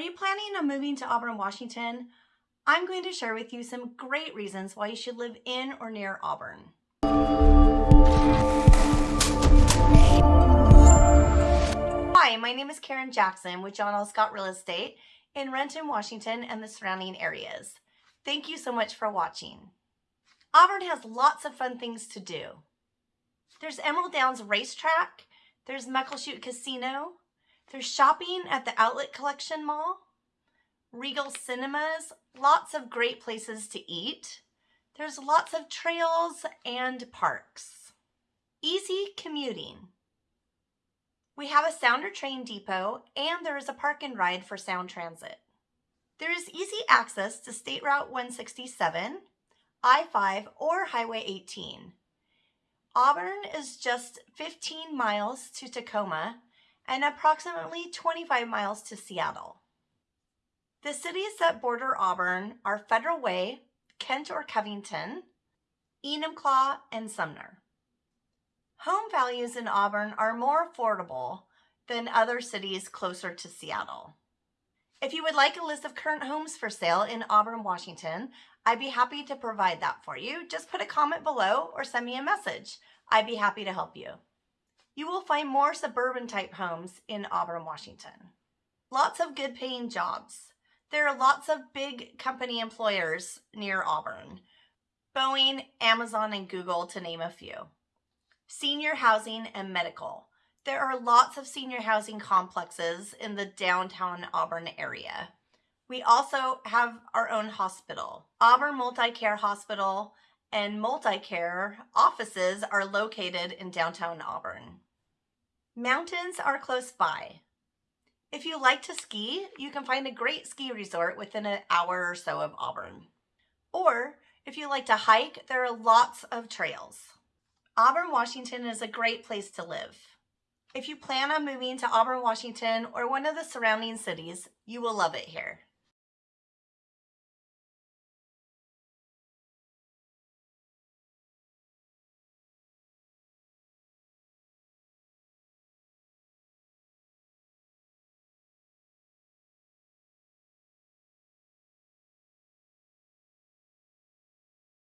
you planning on moving to Auburn, Washington? I'm going to share with you some great reasons why you should live in or near Auburn. Hi, my name is Karen Jackson with John L. Scott Real Estate in Renton, Washington and the surrounding areas. Thank you so much for watching. Auburn has lots of fun things to do. There's Emerald Downs Racetrack, there's Muckleshoot Casino, there's shopping at the Outlet Collection Mall, Regal Cinemas, lots of great places to eat. There's lots of trails and parks. Easy commuting. We have a Sounder train depot and there is a park and ride for Sound Transit. There is easy access to State Route 167, I-5, or Highway 18. Auburn is just 15 miles to Tacoma and approximately 25 miles to Seattle. The cities that border Auburn are Federal Way, Kent or Covington, Enumclaw, and Sumner. Home values in Auburn are more affordable than other cities closer to Seattle. If you would like a list of current homes for sale in Auburn, Washington, I'd be happy to provide that for you. Just put a comment below or send me a message. I'd be happy to help you. You will find more suburban type homes in Auburn, Washington. Lots of good paying jobs. There are lots of big company employers near Auburn. Boeing, Amazon, and Google to name a few. Senior housing and medical. There are lots of senior housing complexes in the downtown Auburn area. We also have our own hospital. Auburn Multi-Care Hospital and Multi-Care offices are located in downtown Auburn. Mountains are close by. If you like to ski, you can find a great ski resort within an hour or so of Auburn. Or if you like to hike, there are lots of trails. Auburn, Washington is a great place to live. If you plan on moving to Auburn, Washington or one of the surrounding cities, you will love it here.